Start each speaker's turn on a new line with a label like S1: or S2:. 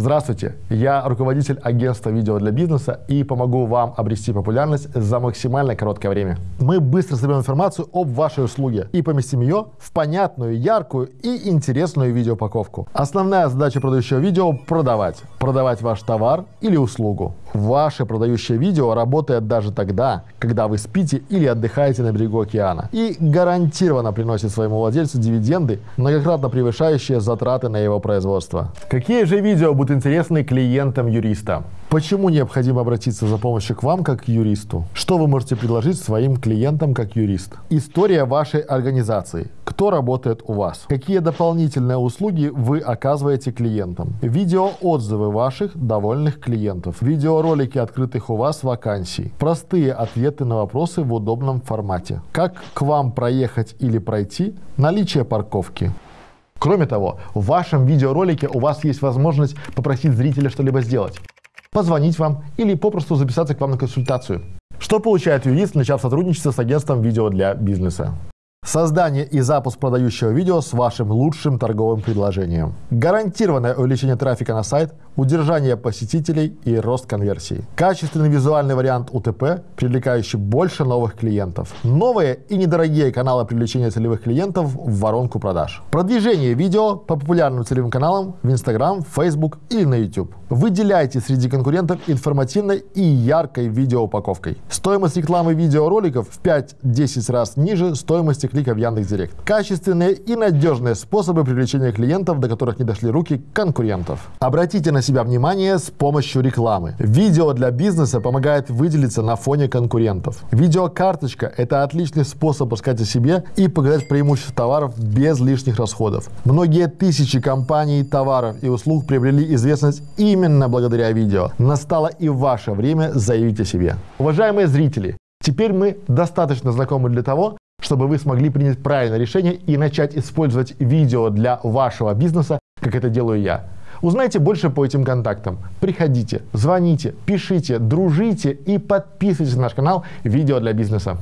S1: Здравствуйте, я руководитель агентства видео для бизнеса и помогу вам обрести популярность за максимально короткое время. Мы быстро соберем информацию об вашей услуге и поместим ее в понятную, яркую и интересную видеоупаковку. Основная задача продающего видео – продавать. Продавать ваш товар или услугу. Ваше продающее видео работает даже тогда, когда вы спите или отдыхаете на берегу океана и гарантированно приносит своему владельцу дивиденды, многократно превышающие затраты на его производство. Какие же видео будут интересны клиентам юриста? Почему необходимо обратиться за помощью к вам как к юристу? Что вы можете предложить своим клиентам как юрист? История вашей организации. Кто работает у вас? Какие дополнительные услуги вы оказываете клиентам? Видеоотзывы ваших довольных клиентов. Видеоролики открытых у вас вакансий. Простые ответы на вопросы в удобном формате. Как к вам проехать или пройти? Наличие парковки. Кроме того, в вашем видеоролике у вас есть возможность попросить зрителя что-либо сделать позвонить вам или попросту записаться к вам на консультацию. Что получает юрист, начав сотрудничество с агентством видео для бизнеса? Создание и запуск продающего видео с вашим лучшим торговым предложением. Гарантированное увеличение трафика на сайт, удержание посетителей и рост конверсии. Качественный визуальный вариант УТП, привлекающий больше новых клиентов. Новые и недорогие каналы привлечения целевых клиентов в воронку продаж. Продвижение видео по популярным целевым каналам в Instagram, Facebook или на YouTube. Выделяйте среди конкурентов информативной и яркой видеоупаковкой. Стоимость рекламы видеороликов в 5-10 раз ниже стоимости клика в Яндекс.Директ. Качественные и надежные способы привлечения клиентов, до которых не дошли руки конкурентов. Обратите на себя внимание с помощью рекламы. Видео для бизнеса помогает выделиться на фоне конкурентов. Видеокарточка – это отличный способ рассказать о себе и показать преимущества товаров без лишних расходов. Многие тысячи компаний, товаров и услуг приобрели известность именно благодаря видео. Настало и ваше время заявить о себе. Уважаемые зрители, Теперь мы достаточно знакомы для того, чтобы вы смогли принять правильное решение и начать использовать видео для вашего бизнеса, как это делаю я. Узнайте больше по этим контактам. Приходите, звоните, пишите, дружите и подписывайтесь на наш канал «Видео для бизнеса».